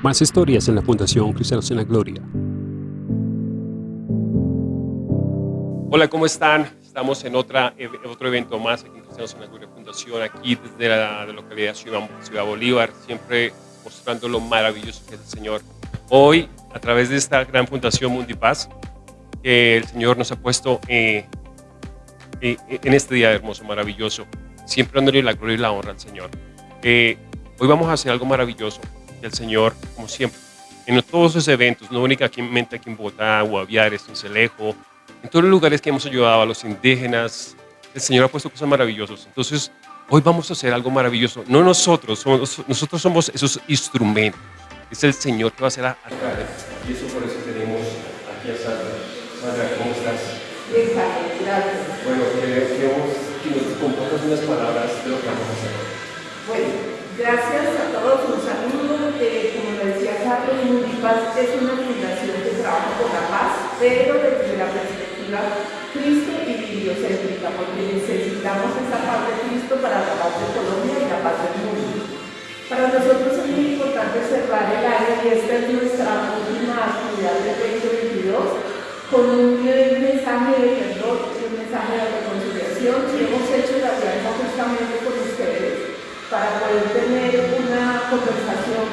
Más historias en la Fundación Cristianos en la Gloria. Hola, ¿cómo están? Estamos en otra, otro evento más aquí en Cristianos en la Gloria Fundación, aquí desde la, localidad Ciudad, Ciudad Bolívar, siempre mostrando lo maravilloso que es el Señor. Hoy, a través de esta gran fundación Mundipaz, que el Señor nos ha puesto eh, eh, en este día hermoso, maravilloso, siempre dándole la gloria y la honra al Señor. Eh, hoy vamos a hacer algo maravilloso y el Señor, como siempre, en todos esos eventos, no únicamente aquí en Bogotá, Guaviares, en Celejo, en todos los lugares que hemos ayudado a los indígenas, el Señor ha puesto cosas maravillosas. Entonces, hoy vamos a hacer algo maravilloso. No nosotros, somos, nosotros somos esos instrumentos. Es el Señor que va a hacer a, Y eso por eso tenemos aquí a Sandra. Sandra, ¿cómo estás? Bien, gracias. Bueno, queremos que nos compartas unas palabras de lo que vamos a hacer. Bueno, gracias todos. Un saludo. Eh, como decía Carlos, es una fundación que trabaja por la paz, pero desde la perspectiva Cristo y bibliocéntrica, porque necesitamos esa paz de Cristo para la paz de Colombia y la paz del mundo. Para nosotros es muy importante cerrar el año y esta es nuestra última actividad del 2022 con un mensaje de perdón, un mensaje de reconciliación y hemos hecho la alianza justamente con ustedes para poder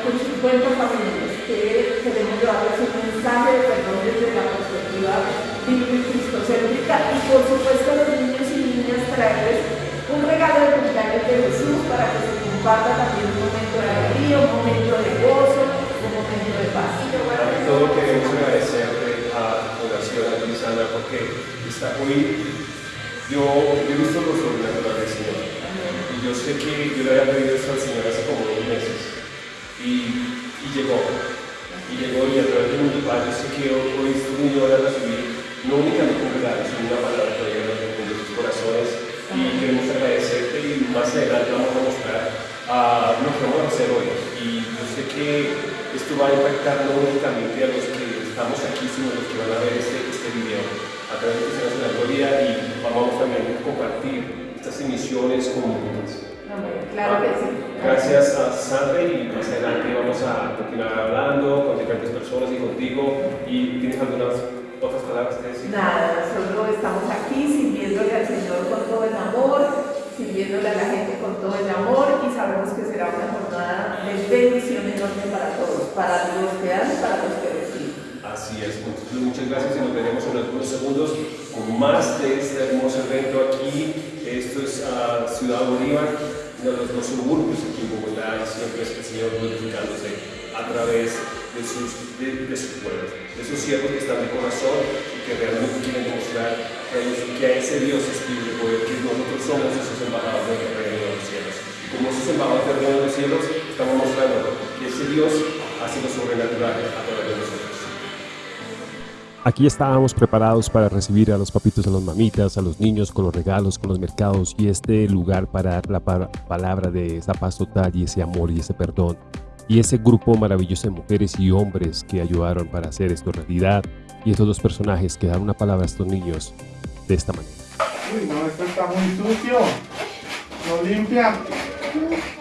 con 50 familias que queremos llevarles un mensaje de perdón desde la perspectiva cristocéntrica y por supuesto a los niños y niñas traerles un regalo de cumpleaños de Jesús para que se comparta también un momento de alegría, un momento de gozo, un momento de paz. Para todo queremos agradecerte a la Fundación porque está muy, yo, yo he visto los sobrenatural del Señor. Y yo sé que yo le había pedido esto al Señor y, y llegó. Y llegó y a través de mi padre yo sé que hoy estos niños van a recibir no únicamente un regalo sino una palabra que llega a sus corazones. Y queremos agradecerte y más adelante vamos a mostrar a lo que vamos a hacer hoy. Y yo sé que esto va a impactar no únicamente a los que estamos aquí sino a los que van a ver este, este video. A través de Cristianos en la Gloria y vamos también a compartir estas emisiones comunes. Claro que sí. Gracias a Sandra y más adelante vamos a continuar hablando con diferentes personas y contigo. ¿Y tienes algunas otras palabras que decir? Nada, nosotros estamos aquí sirviéndole al Señor con todo el amor, sirviéndole a la gente con todo el amor y sabemos que será una jornada de bendición enorme para todos, para los que dan para los que. Así es, muchas gracias y nos veremos en algunos segundos con más de este hermoso evento aquí. Esto es uh, Ciudad Bolívar, uno de los dos suburbios aquí en Bogotá siempre es el Señor glorificándose a través de sus, de, de sus pueblos, de esos siervos que están de corazón y que realmente quieren demostrar que, a ese Dios espíritu de poder, que nosotros somos esos embajadores del reino de los cielos. Y como esos embajadores del reino de los cielos, estamos mostrando que ese Dios hace lo sobrenatural a través de nosotros. Aquí estábamos preparados para recibir a los papitos, a los mamitas, a los niños con los regalos, con los mercados y este lugar para dar la palabra de esa paz total y ese amor y ese perdón. Y ese grupo maravilloso de mujeres y hombres que ayudaron para hacer esto realidad y estos dos personajes que dan una palabra a estos niños de esta manera. Uy, no, esto está muy sucio. No limpia.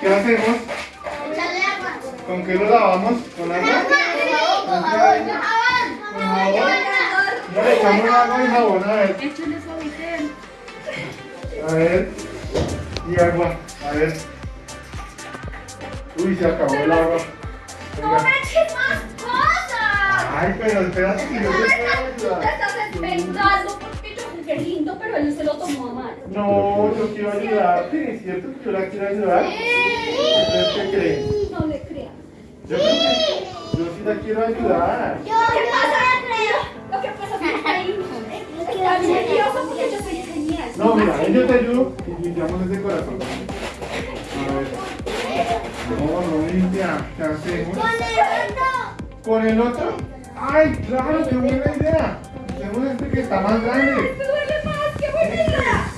¿Qué hacemos? ¿Con qué lo lavamos? ¿Con agua? ¿Con jabón? ¿Con jabón? Ya le echamos agua y jabón, a ver. A ver. Y agua, a ver. Uy, se acabó el agua. ¡No me eches más cosas! Ay, pero espérate que yo te puedo Tú te ayudar. estás inventando porque yo jugué lindo, pero él se lo tomó a mal. No, yo quiero ayudarte, ¿es cierto que yo la quiero ayudar? ¿Ustedes qué creen? No le creas. Yo creo que yo sí la quiero ayudar. ¿Qué pasa, está nervioso porque yo soy genial. No, mira, yo te ayudo y limpiamos ese corazón. A ver. No, no limpia. ¿Qué hacemos? ¿Con el otro? ¡Ay, claro! ¡Qué buena idea! Hacemos este que está más grande. ¡Me duele más! ¡Qué buena idea!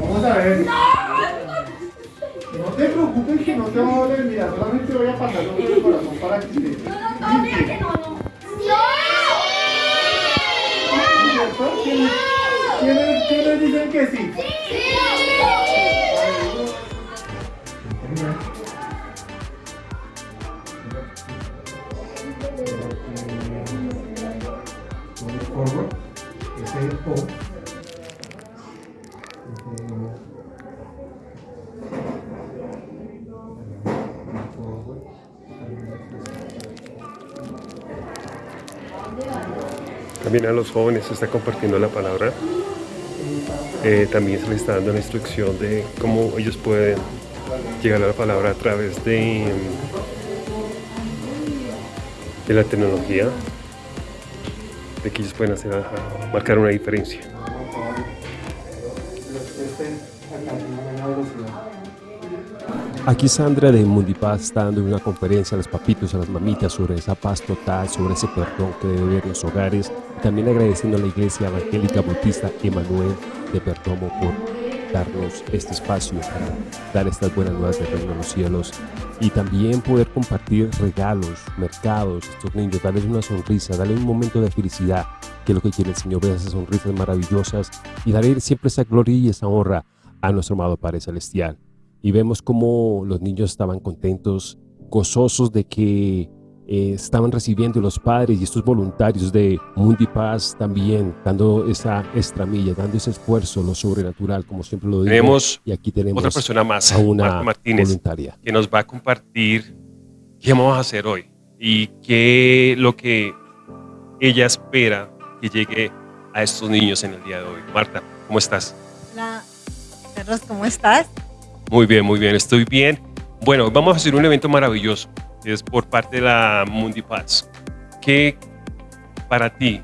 Vamos a ver. ¡No! No te preocupes que no te va a doler. Mira, solamente voy a pasarlo por el corazón para que se No, no, no, mira que no, no. ¿Cierto? ¿Quiénes, quiénes, quiénes dicen que sí? También a los jóvenes se está compartiendo la palabra. Eh, también se les está dando la instrucción de cómo ellos pueden llegar a la palabra a través de, de la tecnología, de que ellos pueden hacer, marcar una diferencia. Aquí Sandra de Mundipaz está dando una conferencia a los papitos, a las mamitas sobre esa paz total, sobre ese perdón que debe haber en los hogares. También agradeciendo a la Iglesia Evangélica Bautista Emanuel de Perdomo por darnos este espacio para dar estas buenas nuevas del reino de los cielos. Y también poder compartir regalos, mercados, estos niños, darles una sonrisa, darles un momento de felicidad, que es lo que quiere el Señor, ver esas sonrisas maravillosas y darle siempre esa gloria y esa honra a nuestro amado Padre Celestial y vemos cómo los niños estaban contentos, gozosos de que eh, estaban recibiendo los padres y estos voluntarios de Mundi Paz también, dando esa extramilla, dando ese esfuerzo, lo sobrenatural, como siempre lo digo. Tenemos y aquí tenemos otra persona más, a una Marta Martínez, voluntaria. que nos va a compartir qué vamos a hacer hoy y qué lo que ella espera que llegue a estos niños en el día de hoy. Marta, ¿cómo estás? Hola, Carlos, ¿cómo estás? Muy bien, muy bien, estoy bien. Bueno, vamos a hacer un evento maravilloso, es por parte de la Mundi Paz. ¿Qué para ti,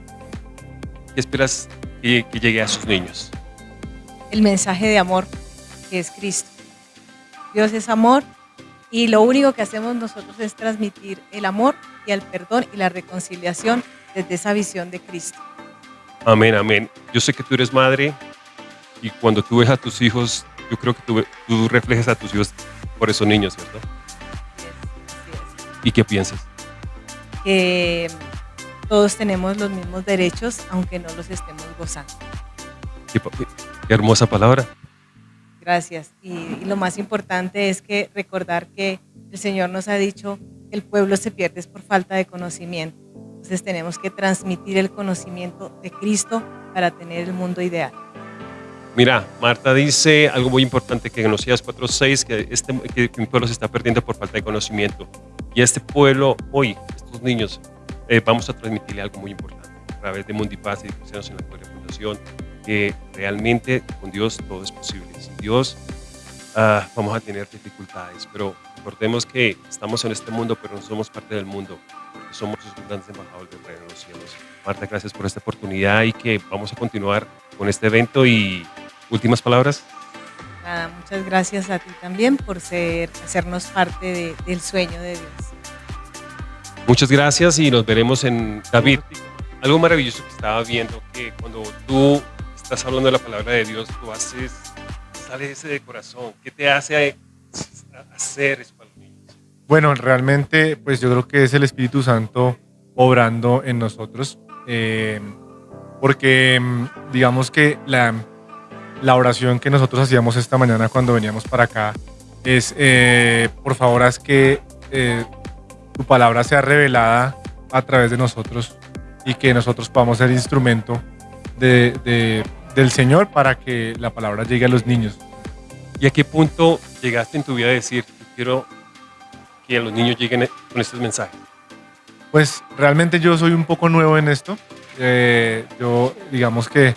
qué esperas que, que llegue a sus niños? El mensaje de amor que es Cristo. Dios es amor y lo único que hacemos nosotros es transmitir el amor y el perdón y la reconciliación desde esa visión de Cristo. Amén, amén. Yo sé que tú eres madre y cuando tú ves a tus hijos, yo creo que tú, tú reflejas a tus hijos por esos niños, es, así es. ¿Y qué piensas? Que todos tenemos los mismos derechos aunque no los estemos gozando. Qué, hermosa palabra. Gracias. Y, y lo más importante es que recordar que el Señor nos ha dicho que el pueblo se pierde es por falta de conocimiento. Entonces tenemos que transmitir el conocimiento de Cristo para tener el mundo ideal. Mira, Marta dice algo muy importante que en Oseas 4.6, que, este, que un pueblo se está perdiendo por falta de conocimiento. Y este pueblo, hoy, estos niños, eh, vamos a transmitirle algo muy importante a través de Mundipaz y Cristianos en la Gloria Fundación, que realmente con Dios todo es posible. Sin Dios ah, vamos a tener dificultades, pero recordemos que estamos en este mundo, pero no somos parte del mundo. Somos los grandes embajadores del reino de los cielos. Marta, gracias por esta oportunidad y que vamos a continuar con este evento y últimas palabras. Nada, muchas gracias a ti también por ser, hacernos parte de- del sueño de Dios. Muchas gracias y nos veremos en David. Algo maravilloso que estaba viendo que cuando tú estás hablando de la palabra de Dios, tú haces, sale ese de corazón. ¿Qué te hace hacer eso para los niños? Bueno, realmente, pues yo creo que es el Espíritu Santo obrando en nosotros, eh, porque mm, digamos que la, la oración que nosotros hacíamos esta mañana cuando veníamos para acá es, eh, por favor, haz que eh, tu palabra sea revelada a través de nosotros y que nosotros podamos ser instrumento de- de- del Señor para que la palabra llegue a los niños. ¿Y a qué punto llegaste en tu vida a decir, "Yo quiero que los niños lleguen con estos mensajes? Pues realmente yo soy un poco nuevo en esto. Eh, yo digamos que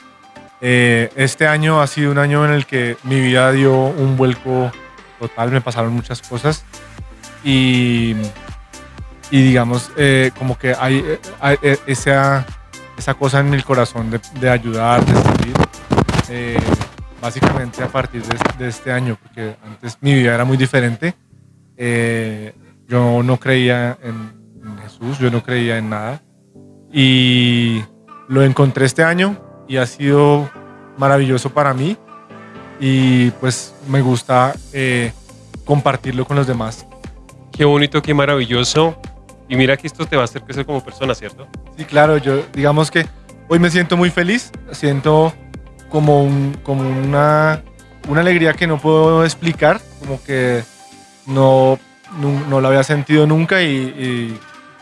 eh, este año ha sido un año en el que mi vida dio un vuelco total, me pasaron muchas cosas y, y digamos eh, como que hay, eh, esa, esa cosa en el corazón de, de ayudar, de servir, básicamente a partir de, este año, porque antes mi vida era muy diferente. Yo no creía en Jesús, yo no creía en nada. Y lo encontré este año y ha sido maravilloso para mí. Y pues me gusta eh, compartirlo con los demás. Qué bonito, qué maravilloso. Y mira que esto te va a hacer crecer como persona, ¿cierto? Sí, claro, yo digamos que hoy me siento muy feliz, siento como, un- como una, una alegría que no puedo explicar, como que no, no, no lo había sentido nunca y, y,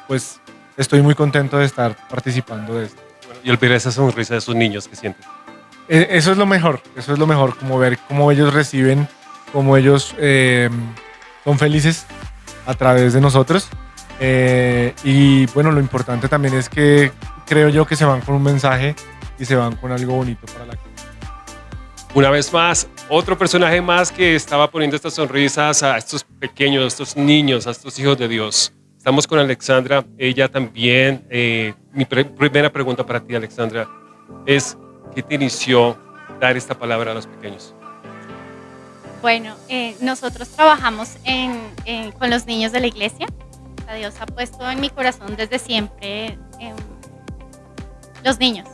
pues estoy muy contento de estar participando de esto. Y ver esa sonrisa de esos niños, ¿qué sientes? E- Eso es lo mejor, eso es lo mejor, como ver cómo ellos reciben, cómo ellos eh, son felices a través de nosotros. Eh, y bueno, lo importante también es que creo yo que se van con un mensaje y se van con algo bonito para la Una vez más, otro personaje más que estaba poniendo estas sonrisas a estos pequeños, a estos niños, a estos hijos de Dios. Estamos con Alexandra, ella también. eh, mi pre- primera pregunta para ti, Alexandra, es ¿qué te inició dar esta palabra a los pequeños? Bueno, eh, nosotros trabajamos con los niños de la iglesia. Dios ha puesto en mi corazón desde siempre em, los niños,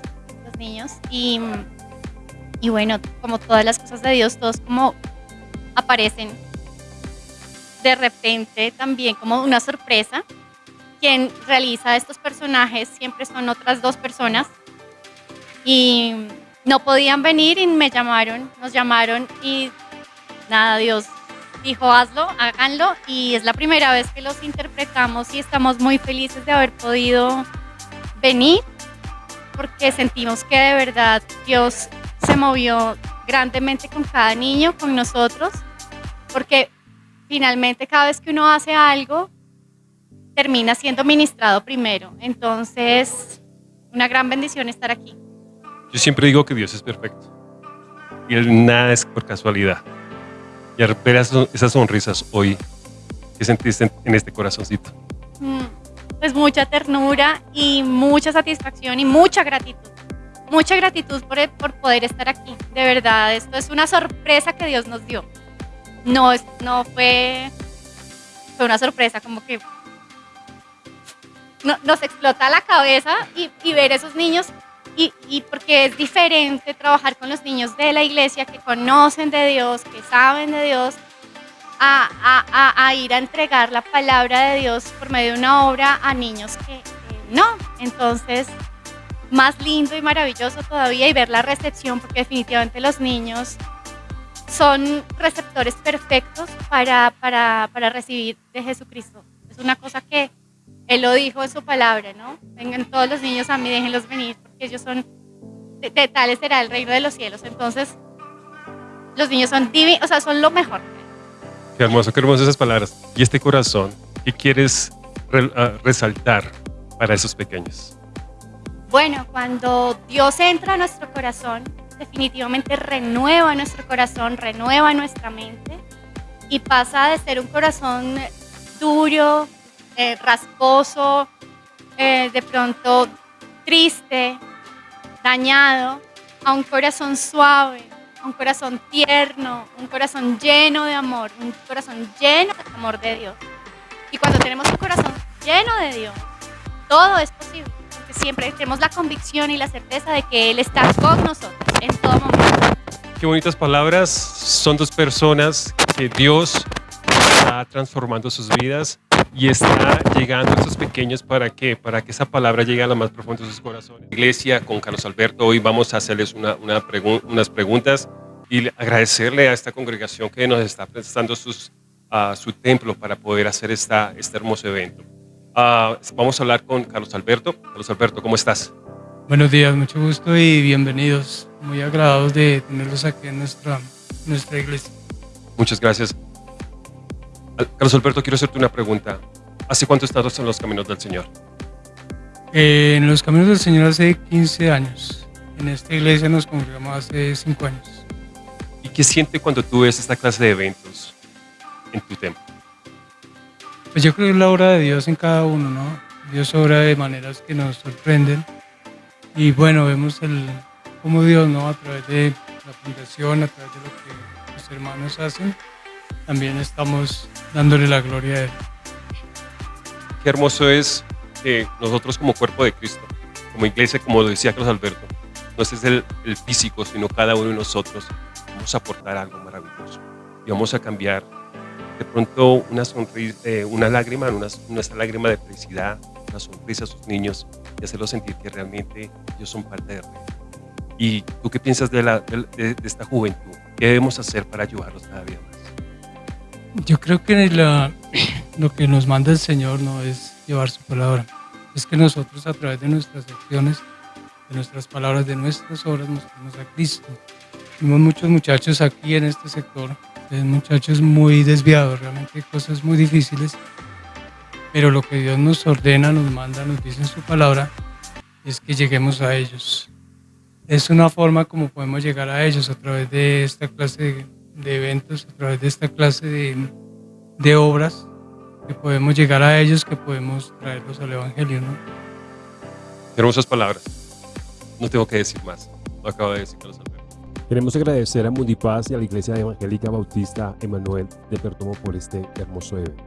los niños. Y, y bueno, como todas las cosas de Dios, todos como aparecen de repente también como una sorpresa. Quien realiza estos personajes siempre son otras dos personas. Y no podían venir y me llamaron, nos llamaron y nada, Dios dijo hazlo, háganlo y es la primera vez que los interpretamos y estamos muy felices de haber podido venir porque sentimos que de verdad Dios se movió grandemente con cada niño, con nosotros, porque finalmente cada vez que uno hace algo termina siendo ministrado primero. Entonces, una gran bendición estar aquí. Yo siempre digo que Dios es perfecto y él nada es por casualidad. Y al ver esas sonrisas hoy, ¿qué sentiste en- este corazoncito? Mm, Pues mucha ternura y mucha satisfacción y mucha gratitud. Mucha gratitud por, por poder estar aquí. De verdad, esto es una sorpresa que Dios nos dio. No, es- no fue, fue una sorpresa como que no- nos explota la cabeza y, y ver esos niños y, porque es diferente trabajar con los niños de la iglesia que conocen de Dios, que saben de Dios, a, a- a- a ir a entregar la palabra de Dios por medio de una obra a niños que, no. Entonces, más lindo y maravilloso todavía y ver la recepción, porque definitivamente los niños son receptores perfectos para, para recibir de Jesucristo. Es una cosa que Él lo dijo en su palabra, ¿no? Vengan todos los niños a mí, déjenlos venir, porque ellos son, de, de tales será el reino de los cielos. Entonces, los niños son divinos, o sea, son lo mejor. Qué hermoso, qué hermosas esas palabras. Y este corazón, ¿qué quieres re- ah, resaltar para esos pequeños? Bueno, cuando Dios entra a nuestro corazón, definitivamente renueva nuestro corazón, renueva nuestra mente y pasa de ser un corazón duro, eh, rasposo, eh, de pronto triste, dañado, a un corazón suave, a un corazón tierno, un corazón lleno de amor, un corazón lleno del amor de Dios. Y cuando tenemos un corazón lleno de Dios, todo es posible, porque siempre tenemos la convicción y la certeza de que Él está con nosotros en todo momento. Qué bonitas palabras. Son dos personas que Dios está transformando sus vidas y está llegando a estos pequeños para qué? Para que esa palabra llegue a lo más profundo de sus corazones. Iglesia con Carlos Alberto, hoy vamos a hacerles una, una pregu- unas preguntas y le- agradecerle a esta congregación que nos está prestando sus, ah, su templo para poder hacer esta, este hermoso evento. Ah, vamos a hablar con Carlos Alberto. Carlos Alberto, ¿cómo estás? Buenos días, mucho gusto y bienvenidos. Muy agradados de tenerlos aquí en nuestra, nuestra iglesia. Muchas gracias. Carlos Alberto, quiero hacerte una pregunta. ¿Hace cuánto estás en los caminos del Señor? Eh, en los caminos del Señor hace 15 años. En esta iglesia nos congregamos hace 5 años. ¿Y qué siente cuando tú ves esta clase de eventos en tu templo? Pues yo creo que es la obra de Dios en cada uno, ¿no? Dios obra de maneras que nos sorprenden. Y bueno, vemos el, cómo Dios, ¿no? A través de la fundación, a través de lo que los hermanos hacen, también estamos dándole la gloria a Él. Qué hermoso es que nosotros como cuerpo de Cristo, como iglesia, como lo decía Carlos Alberto, no es el, el físico, sino cada uno de nosotros vamos a aportar algo maravilloso y vamos a cambiar de pronto una sonrisa, eh, una lágrima, una, una lágrima de felicidad, una sonrisa a sus niños y hacerlos sentir que realmente ellos son parte del reino. ¿Y tú qué piensas de, la, de, de esta juventud? ¿Qué debemos hacer para ayudarlos cada día? Yo creo que lo que nos manda el Señor no es llevar su palabra, es que nosotros a través de nuestras acciones de nuestras palabras, de nuestras obras, mostremos a Cristo. Vimos muchos muchachos aquí en este sector, muchachos muy desviados, realmente cosas muy difíciles, pero lo que Dios nos ordena, nos manda, nos dice en su palabra, es que lleguemos a ellos. Es una forma como podemos llegar a ellos a través de esta clase de, eventos, a través de esta clase de, de, obras, que podemos llegar a ellos, que podemos traerlos al Evangelio. ¿no? Hermosas palabras. No tengo que decir más. Lo acabo de decir Carlos Alberto. Queremos agradecer a Mundipaz y a la Iglesia Evangélica Bautista Emanuel de Perdomo por este hermoso evento.